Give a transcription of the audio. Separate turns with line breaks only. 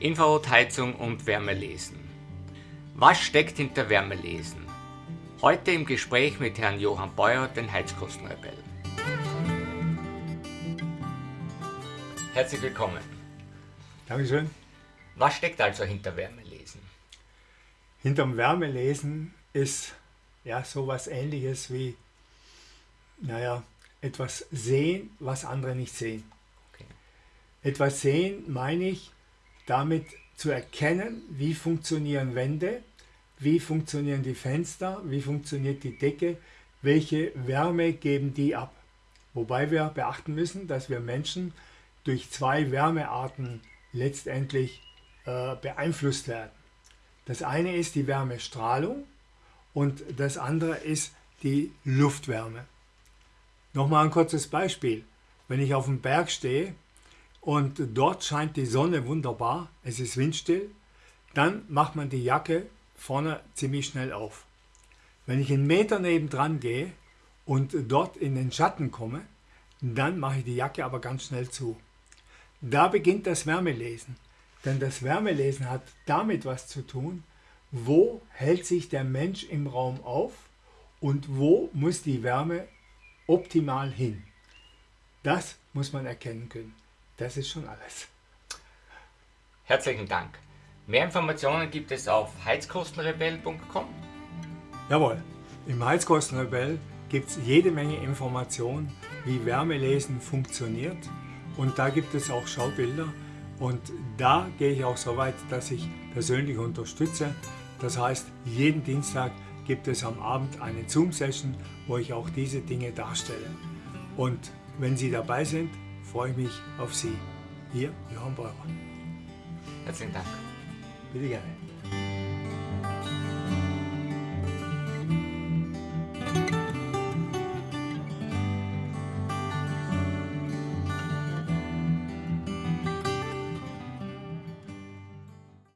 Infrarotheizung und Wärmelesen. Was steckt hinter Wärmelesen? Heute im Gespräch mit Herrn Johann Beuer, den Heizkostenrebell. Herzlich willkommen.
Dankeschön.
Was steckt also hinter Wärmelesen?
Hinterm Wärmelesen ist ja sowas ähnliches wie, naja, etwas sehen, was andere nicht sehen. Okay. Etwas sehen meine ich, damit zu erkennen, wie funktionieren Wände, wie funktionieren die Fenster, wie funktioniert die Decke, welche Wärme geben die ab. Wobei wir beachten müssen, dass wir Menschen durch zwei Wärmearten letztendlich äh, beeinflusst werden. Das eine ist die Wärmestrahlung und das andere ist die Luftwärme. Nochmal ein kurzes Beispiel. Wenn ich auf dem Berg stehe und dort scheint die Sonne wunderbar, es ist windstill, dann macht man die Jacke vorne ziemlich schnell auf. Wenn ich einen Meter nebendran gehe und dort in den Schatten komme, dann mache ich die Jacke aber ganz schnell zu. Da beginnt das Wärmelesen. Denn das Wärmelesen hat damit was zu tun, wo hält sich der Mensch im Raum auf und wo muss die Wärme optimal hin. Das muss man erkennen können. Das ist schon alles.
Herzlichen Dank. Mehr Informationen gibt es auf heizkostenrebell.com.
Jawohl, im Heizkostenrebell gibt es jede Menge Informationen, wie Wärmelesen funktioniert. Und da gibt es auch Schaubilder. Und da gehe ich auch so weit, dass ich persönlich unterstütze. Das heißt, jeden Dienstag gibt es am Abend eine Zoom-Session, wo ich auch diese Dinge darstelle. Und wenn Sie dabei sind, freue ich mich auf Sie. Ihr Johann Beurer.
Herzlichen Dank.
Bitte gerne.